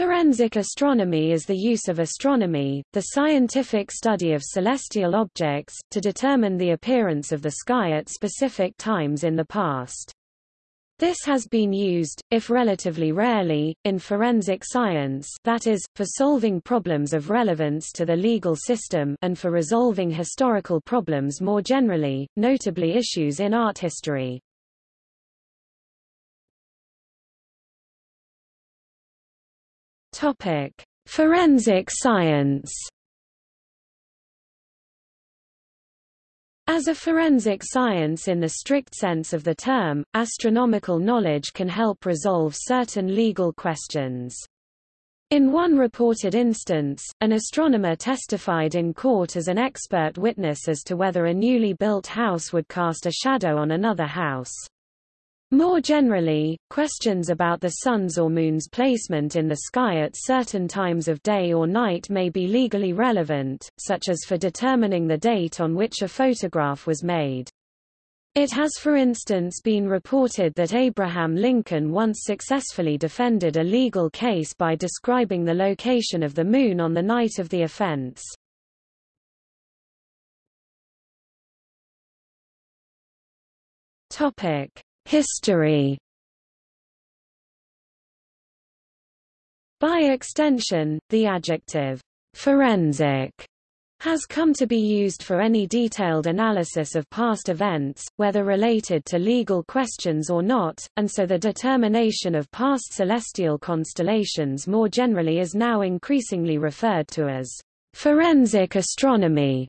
Forensic astronomy is the use of astronomy, the scientific study of celestial objects, to determine the appearance of the sky at specific times in the past. This has been used, if relatively rarely, in forensic science that is, for solving problems of relevance to the legal system and for resolving historical problems more generally, notably issues in art history. Topic: Forensic science. As a forensic science in the strict sense of the term, astronomical knowledge can help resolve certain legal questions. In one reported instance, an astronomer testified in court as an expert witness as to whether a newly built house would cast a shadow on another house. More generally, questions about the sun's or moon's placement in the sky at certain times of day or night may be legally relevant, such as for determining the date on which a photograph was made. It has for instance been reported that Abraham Lincoln once successfully defended a legal case by describing the location of the moon on the night of the offense. Topic: History By extension, the adjective forensic has come to be used for any detailed analysis of past events, whether related to legal questions or not, and so the determination of past celestial constellations more generally is now increasingly referred to as forensic astronomy.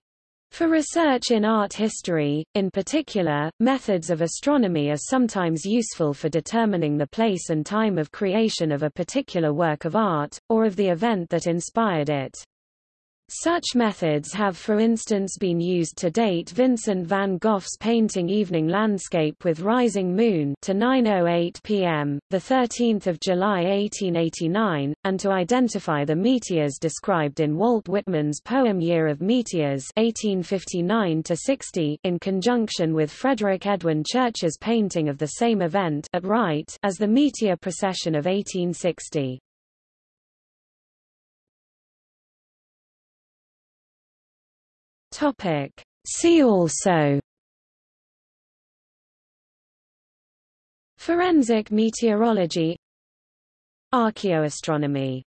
For research in art history, in particular, methods of astronomy are sometimes useful for determining the place and time of creation of a particular work of art, or of the event that inspired it. Such methods have for instance been used to date Vincent van Gogh's painting Evening Landscape with Rising Moon to 9.08 p.m., 13 July 1889, and to identify the meteors described in Walt Whitman's poem Year of Meteors 1859-60 in conjunction with Frederick Edwin Church's painting of the same event at right as the meteor procession of 1860. Topic. See also Forensic meteorology Archaeoastronomy